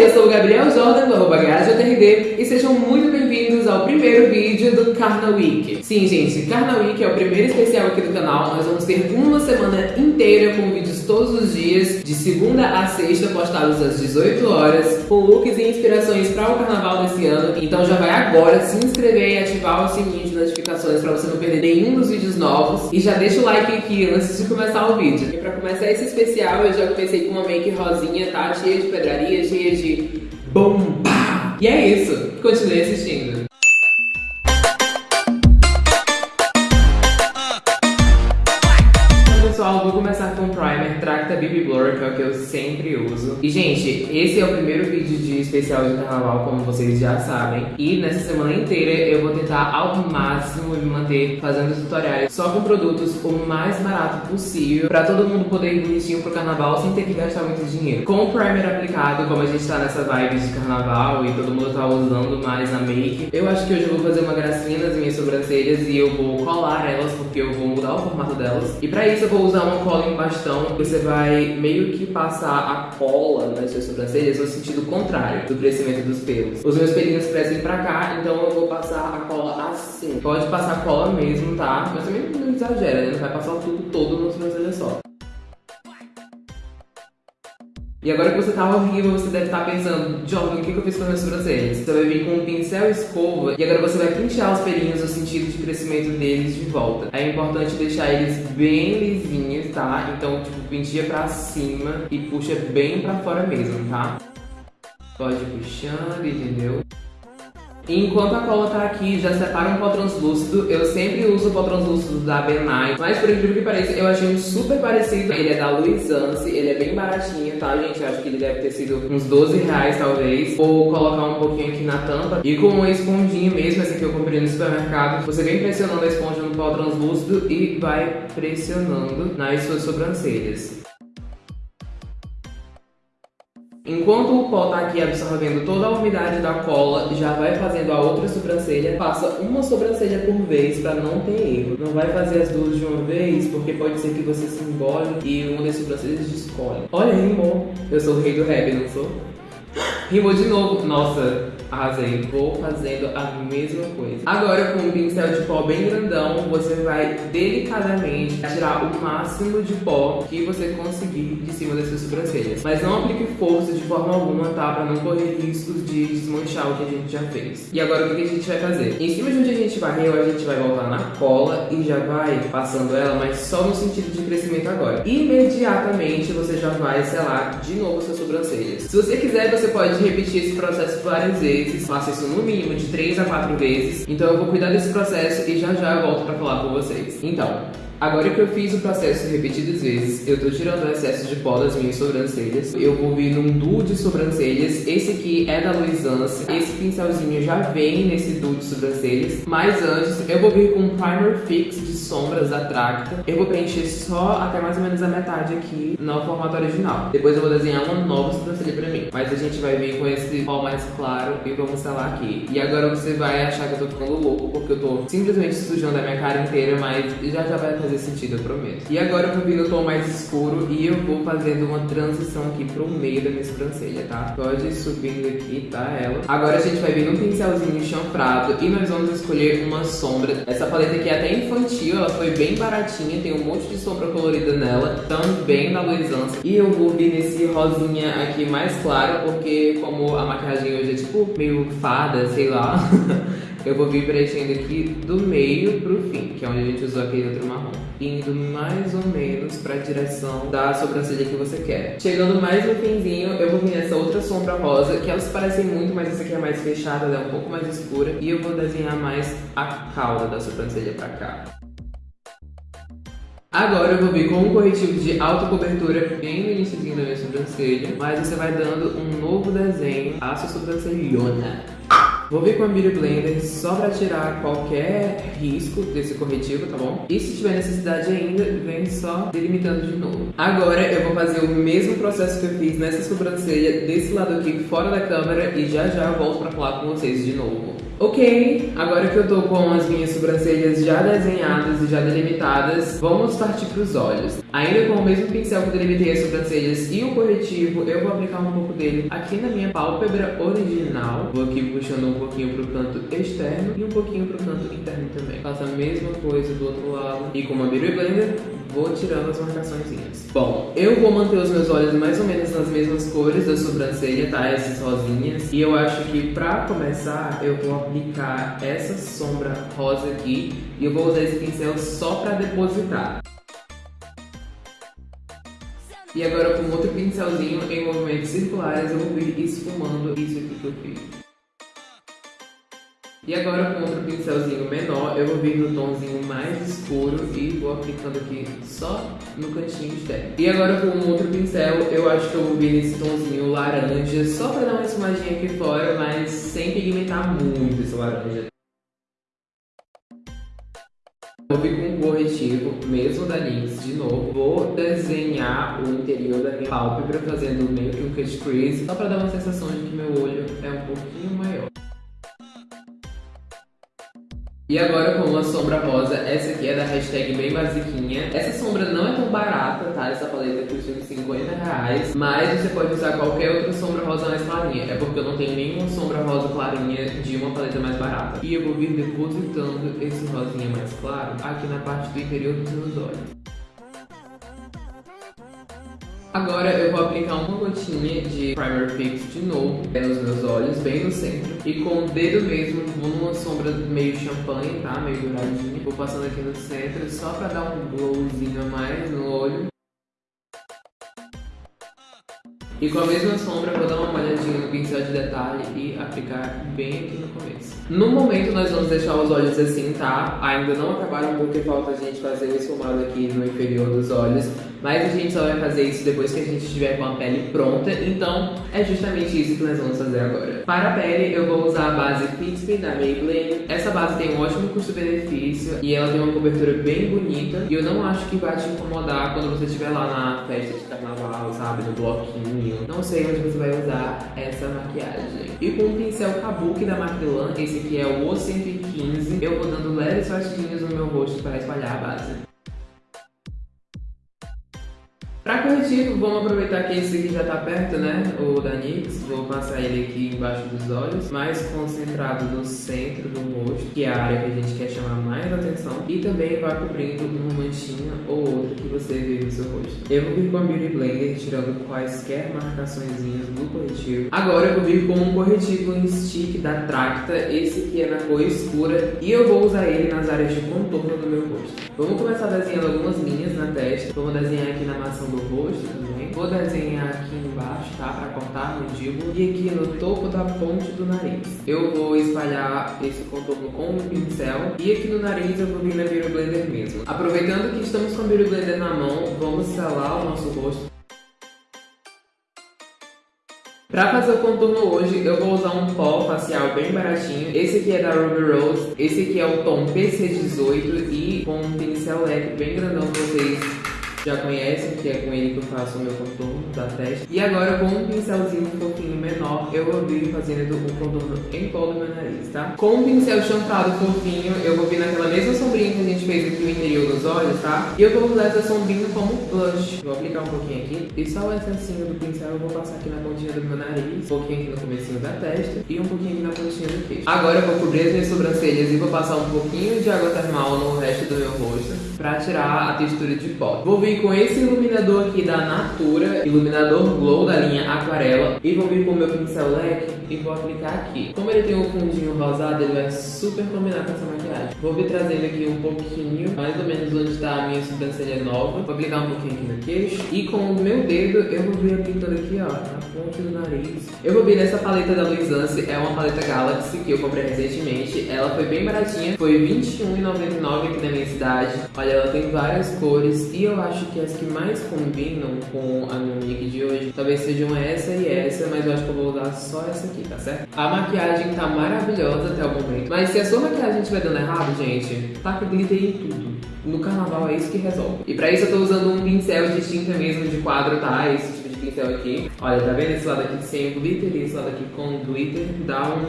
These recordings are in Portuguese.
Eu sou o Gabriel Jordan do arroba e sejam muito bem-vindos ao primeiro vídeo do Carna Week. Sim, gente, Carna Week é o primeiro especial aqui do canal. Nós vamos ter uma semana inteira com vídeos todos os dias, de segunda a sexta, postados às 18 horas, com looks e inspirações para o carnaval desse ano. Então já vai agora se inscrever e ativar o sininho de notificações para você não perder nenhum dos vídeos novos. E já deixa o like aqui antes de começar o vídeo. E para começar esse especial, eu já comecei com uma make rosinha, tá? Cheia de pedraria, cheia de E é isso. Continue assistindo. E, gente, esse é o primeiro vídeo de especial de carnaval, como vocês já sabem. E nessa semana inteira eu vou tentar ao máximo me manter fazendo tutoriais só com produtos o mais barato possível, pra todo mundo poder ir bonitinho pro carnaval sem ter que gastar muito dinheiro. Com o primer aplicado, como a gente tá nessa vibe de carnaval e todo mundo tá usando mais na make, eu acho que hoje eu vou fazer uma gracinha nas minhas sobrancelhas e eu vou colar elas, porque eu vou mudar o formato delas. E pra isso eu vou usar uma cola em bastão, você vai meio que passar a cola nas suas sobrancelhas no sentido contrário do crescimento dos pelos. Os meus pelinhos crescem pra cá, então eu vou passar a cola assim. Pode passar cola mesmo, tá? Mas também não exagera, né? Não vai passar o tubo todo no sobrancelha só. E agora que você tá horrível, você deve estar tá pensando, Jordan, o que, eu fiz com as minhas sobrancelhas? Você vai vir com um pincel e escova e agora você vai pentear os pelinhos no sentido de crescimento deles de volta. É importante deixar eles bem lisinhos, tá? Então, tipo, penteia pra cima e puxa bem pra fora mesmo, tá? Pode ir puxando, entendeu? Enquanto a cola tá aqui, já separa um pó translúcido. Eu sempre uso o pó translúcido da Benai. Mas por incrível que pareça, eu achei um super parecido. Ele é da Luisance, ele é bem baratinho, tá, gente? Acho que ele deve ter sido uns 12 reais, talvez. Vou colocar um pouquinho aqui na tampa. E com uma esponjinha mesmo, essa que eu comprei no supermercado, você vem pressionando a esponja no pó translúcido e vai pressionando nas suas sobrancelhas. Enquanto o pó tá aqui absorvendo toda a umidade da cola, já vai fazendo a outra sobrancelha. Faça uma sobrancelha por vez para não ter erro. Não vai fazer as duas de uma vez, porque pode ser que você se engole e uma das sobrancelhas descolhe. Olha, rimou. Eu sou o rei do rap, não sou? Rimou de novo. Nossa, arrasei. Vou fazendo a mesma coisa. Agora, com um pincel de pó bem grandão, você vai delicadamente tirar o máximo de pó que você conseguir de cima das suas sobrancelhas. Mas não aplique força de forma alguma, tá? Pra não correr riscos de desmanchar o que a gente já fez. E agora, o que a gente vai fazer? Em cima de onde a gente varreu, a gente vai voltar na cola e já vai passando ela, mas só no sentido de crescimento agora. Imediatamente, você já vai selar de novo suas sobrancelhas. Se você quiser, você pode repetir esse processo várias vezes. Faça isso no mínimo de 3 a 4 vezes. Então eu vou cuidar desse processo e já já eu volto pra falar com vocês. Então, Agora que eu fiz o processo repetidas vezes, eu tô tirando o excesso de pó das minhas sobrancelhas. Eu vou vir num duo de sobrancelhas. Esse aqui é da Luisance. Esse pincelzinho já vem nesse duo de sobrancelhas. Mas antes, eu vou vir com um primer fix de sombras da Tracta. Eu vou preencher só até mais ou menos a metade aqui no formato original. Depois eu vou desenhar uma nova sobrancelha pra mim. Mas a gente vai vir com esse pó mais claro e vamos selar aqui. E agora você vai achar que eu tô ficando louco, porque eu tô simplesmente sujando a minha cara inteira, mas já já vai fazer fazer sentido, eu prometo. E agora eu vou vir no tom mais escuro e eu vou fazendo uma transição aqui pro meio da minha sobrancelha, tá? Pode subindo aqui, tá? Ela. Agora a gente vai vir num pincelzinho chanfrado e nós vamos escolher uma sombra. Essa paleta aqui é até infantil, ela foi bem baratinha, tem um monte de sombra colorida nela, também da Luisance. E eu vou vir nesse rosinha aqui mais claro, porque como a maquiagem hoje é tipo meio fada, sei lá... eu vou vir preenchendo aqui do meio pro fim, que é onde a gente usou aquele outro marrom. Indo mais ou menos pra direção da sobrancelha que você quer. Chegando mais no finzinho, eu vou vir nessa outra sombra rosa, que elas parecem muito, mas essa aqui é mais fechada, ela é um pouco mais escura. E eu vou desenhar mais a cauda da sobrancelha pra cá. Agora eu vou vir com um corretivo de alta cobertura bem no início da minha sobrancelha, mas você vai dando um novo desenho à sua sobrancelhona. Vou vir com a Beauty Blender só pra tirar qualquer risco desse corretivo, tá bom? E se tiver necessidade ainda, vem só delimitando de novo. Agora eu vou fazer o mesmo processo que eu fiz nessa sobrancelha desse lado aqui fora da câmera e já já volto pra falar com vocês de novo. Ok, agora que eu tô com as minhas sobrancelhas já desenhadas e já delimitadas, vamos partir pros olhos. Ainda com o mesmo pincel que delimitei as sobrancelhas e o corretivo, eu vou aplicar um pouco dele aqui na minha pálpebra original. Vou aqui puxando um pouquinho pro canto externo e um pouquinho pro canto interno também. Faço a mesma coisa do outro lado. E com uma Beauty Blender, vou tirando as marcações. Bom, eu vou manter os meus olhos mais ou menos nas mesmas cores da sobrancelha, tá? Essas rosinhas. E eu acho que pra começar, eu vou aplicar essa sombra rosa aqui. E eu vou usar esse pincel só pra depositar. E agora com outro pincelzinho em movimentos circulares eu vou vir esfumando isso aqui que eu fiz. E agora com outro pincelzinho menor eu vou vir no tomzinho mais escuro e vou aplicando aqui só no cantinho externo. E agora com um outro pincel eu acho que eu vou vir nesse tomzinho laranja só pra dar uma esfumadinha aqui fora, mas sem pigmentar muito esse laranja. Vou vir com um corretivo, mesmo da NYX, de novo. Vou desenhar o interior da minha pálpebra, fazendo meio que um cut crease, só para dar uma sensação de que meu olho é um pouquinho maior. E agora com uma sombra rosa, essa aqui é da hashtag bem basiquinha. Essa sombra não é tão barata, tá? Essa paleta custa uns 50 reais, mas você pode usar qualquer outra sombra rosa mais clarinha. É porque eu não tenho nenhuma sombra rosa clarinha de uma paleta mais barata. E eu vou vir depositando esse rosinha mais claro aqui na parte do interior dos meus olhos. Agora eu vou aplicar uma gotinha de Primer Fix de novo é nos meus olhos, bem no centro. E com o dedo mesmo, vou numa sombra meio champanhe, tá? Meio douradinha. Vou passando aqui no centro só pra dar um glowzinho a mais no olho. E com a mesma sombra, vou dar uma molhadinha no pincel de detalhe e aplicar bem aqui no começo. No momento, nós vamos deixar os olhos assim, tá? Ainda não acabaram porque falta a gente fazer o esfumado aqui no inferior dos olhos. Mas a gente só vai fazer isso depois que a gente estiver com a pele pronta, então é justamente isso que nós vamos fazer agora. Para a pele, eu vou usar a base Fix Me da Maybelline. Essa base tem um ótimo custo-benefício e ela tem uma cobertura bem bonita. E eu não acho que vai te incomodar quando você estiver lá na festa de carnaval, sabe, no bloquinho. Não sei onde você vai usar essa maquiagem. E com o pincel Kabuki da Macrylan, esse aqui é o O115, eu vou dando leves batidinhas no meu rosto para espalhar a base. Para corretivo, vamos aproveitar que esse aqui já tá perto, né? O da NYX. Vou passar ele aqui embaixo dos olhos, mais concentrado no centro do rosto, que é a área que a gente quer chamar mais atenção. E também vai cobrindo uma manchinha ou outra que você vê no seu rosto. Eu vou vir com a Beauty Blender, tirando quaisquer marcações do corretivo. Agora eu vou vir com um corretivo em stick da Tracta. Esse aqui é na cor escura. E eu vou usar ele nas áreas de contorno do meu rosto. Vamos começar desenhando algumas linhas na testa. Vamos desenhar aqui na maçã do rosto também. Vou desenhar aqui embaixo, tá? Pra cortar a mandíbula. E aqui no topo da ponte do nariz. Eu vou espalhar esse contorno com um pincel. E aqui no nariz eu vou vir na Beauty Blender mesmo. Aproveitando que estamos com a Beauty Blender na mão, vamos selar o nosso rosto. Pra fazer o contorno hoje, eu vou usar um pó facial bem baratinho. Esse aqui é da Ruby Rose. Esse aqui é o tom PC18 e com um pincel leque bem grandão vocês já conhecem, que é com ele que eu faço o meu contorno da testa. E agora com um pincelzinho um pouquinho menor, eu vou vir fazendo o contorno em todo o meu nariz, tá? Com um pincel chanfrado fofinho, eu vou vir naquela mesma sombrinha que a gente fez aqui no interior dos olhos, tá? E eu vou usar essa sombrinha como blush. Vou aplicar um pouquinho aqui. E só o excessinho do pincel eu vou passar aqui na pontinha do meu nariz, um pouquinho aqui no comecinho da testa e um pouquinho aqui na pontinha do queixo. Agora eu vou cobrir as minhas sobrancelhas e vou passar um pouquinho de água termal no resto do meu rosto pra tirar a textura de pó. Vou vir vir com esse iluminador aqui da Natura, iluminador Glow da linha Aquarela. E vou vir com o meu pincel leque e vou aplicar aqui. Como ele tem um fundinho rosado, ele vai super combinar com essa maquiagem. Vou vir trazendo aqui um pouquinho, mais ou menos onde está a minha sobrancelha nova. Vou aplicar um pouquinho aqui no queixo. E com o meu dedo, eu vou vir aplicando aqui, ó, na ponte do nariz. Eu vou vir nessa paleta da Luisance, é uma paleta Galaxy que eu comprei recentemente. Ela foi bem baratinha, foi R$21,99 aqui na minha cidade. Olha, ela tem várias cores e eu acho acho que as que mais combinam com a minha make de hoje talvez sejam essa e essa, mas eu acho que eu vou usar só essa aqui, tá certo? A maquiagem tá maravilhosa até o momento, mas se a sua maquiagem estiver dando errado, gente, taca glitter em tudo. No carnaval é isso que resolve. E pra isso eu tô usando um pincel de tinta mesmo de quadro, tá? Esse tipo de pincel aqui. Olha, tá vendo esse lado aqui sem glitter e esse lado aqui com glitter? Dá um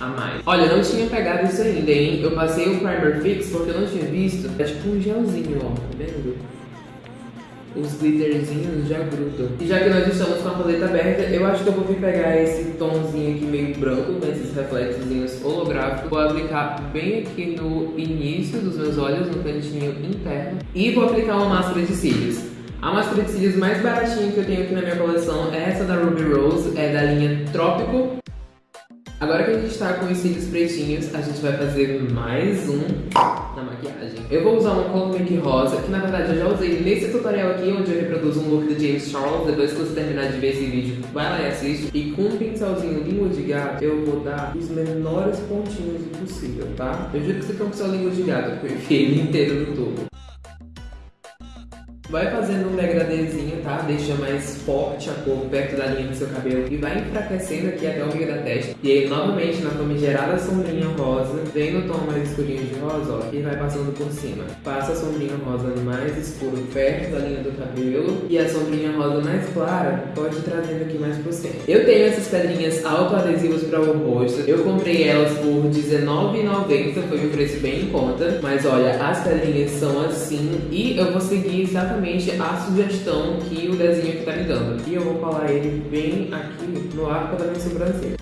a mais. Olha, eu não tinha pegado isso ainda, hein? Eu passei o Primer Fix porque eu não tinha visto. É tipo um gelzinho, ó, tá vendo? Os glitterzinhos já grudam. E já que nós estamos com a paleta aberta, eu acho que eu vou vir pegar esse tomzinho aqui meio branco, nesses reflexos holográficos. Vou aplicar bem aqui no início dos meus olhos, no cantinho interno. E vou aplicar uma máscara de cílios. A máscara de cílios mais baratinha que eu tenho aqui na minha coleção é essa da Ruby Rose, é da linha Trópico. Agora que a gente tá com os cílios pretinhos, a gente vai fazer mais um na maquiagem. Eu vou usar um Make rosa, que na verdade eu já usei nesse tutorial aqui, onde eu reproduzo um look do James Charles. Depois que você terminar de ver esse vídeo, vai lá e assiste. E com um pincelzinho língua de gato, eu vou dar os menores pontinhos possível, tá? Eu juro que você tem um pincel língua de gato, porque eu enfiei ele inteiro no tubo. Vai fazendo um degradezinho, tá? Deixa mais forte a cor perto da linha do seu cabelo e vai enfraquecendo aqui até o meio da testa. E aí, novamente, na famigerada sombrinha rosa, vem no tom mais escurinho de rosa, ó, e vai passando por cima. Passa a sombrinha rosa mais escuro perto da linha do cabelo e a sombrinha rosa mais clara pode trazendo aqui mais pro centro. Eu tenho essas pedrinhas autoadesivas para o rosto. Eu comprei elas por R$19,90, foi um preço bem em conta. Mas olha, as pedrinhas são assim e eu vou seguir exatamente exatamente a sugestão que o desenho aqui tá me dando. E eu vou colar ele bem aqui no arco da minha sobrancelha.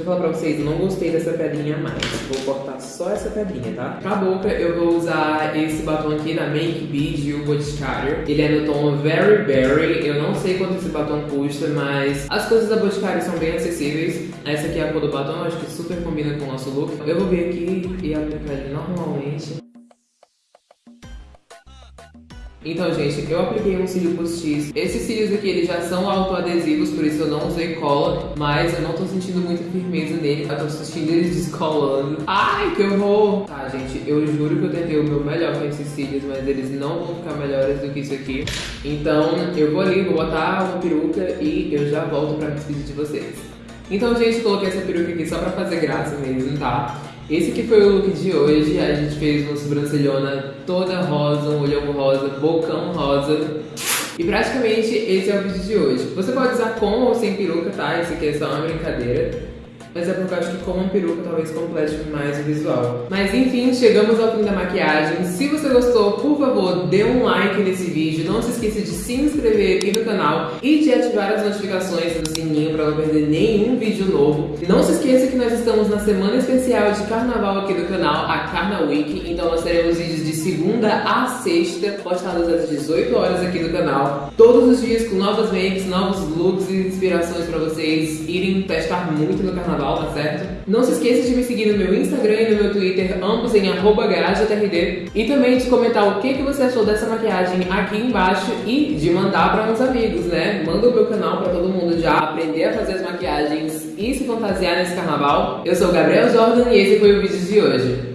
Eu falar pra vocês, não gostei dessa pedrinha mais. Vou cortar só essa pedrinha, tá? Pra boca, eu vou usar esse batom aqui da Make Be de Boticário. Ele é no tom Very Berry. Eu não sei quanto esse batom custa, mas as coisas da Boticário são bem acessíveis. Essa aqui é a cor do batom, eu acho que super combina com o nosso look. Eu vou vir aqui e aplicar ele normalmente. Então, gente, eu apliquei um cílio postiço. Esses cílios aqui, eles já são autoadesivos, por isso eu não usei cola, mas eu não tô sentindo muita firmeza nele. Eu tô sentindo eles descolando. Ai, que horror! Tá, gente, eu juro que eu tentei o meu melhor com esses cílios, mas eles não vão ficar melhores do que isso aqui. Então, eu vou ali, vou botar uma peruca e eu já volto pra me despedir de vocês. Então, gente, coloquei essa peruca aqui só pra fazer graça mesmo, tá? Esse que foi o look de hoje, a gente fez uma sobrancelhona toda rosa, um olhão rosa, bocão rosa. E praticamente esse é o vídeo de hoje. Você pode usar com ou sem peruca, tá? Isso aqui é só uma brincadeira mas é porque eu acho que com uma peruca talvez complete mais o visual. Mas enfim, chegamos ao fim da maquiagem. Se você gostou, por favor, dê um like nesse vídeo. Não se esqueça de se inscrever aqui no canal e de ativar as notificações do sininho para não perder nenhum vídeo novo. Não se esqueça que nós estamos na semana especial de carnaval aqui do canal, a Carna Week. Então nós teremos vídeos de segunda a sexta, postados às 18 horas aqui no canal. Todos os dias com novas makes, novos looks e inspirações para vocês irem testar muito no carnaval carnaval, tá certo? Não se esqueça de me seguir no meu Instagram e no meu Twitter, ambos em garagetrd. E também de comentar o que, que você achou dessa maquiagem aqui embaixo e de mandar para uns amigos, né? Manda o meu canal para todo mundo já aprender a fazer as maquiagens e se fantasiar nesse carnaval. Eu sou o Gabriel Jordan e esse foi o vídeo de hoje.